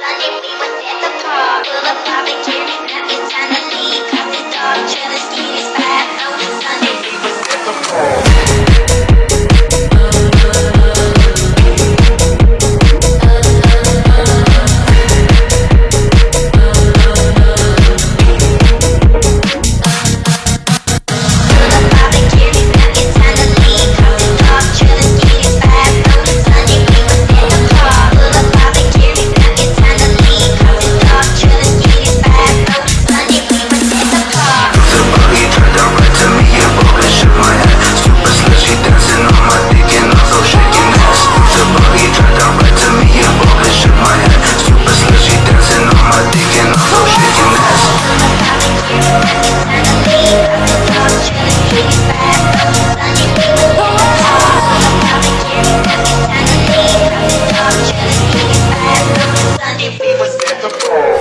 Sunday we was at the park, full of Bob the.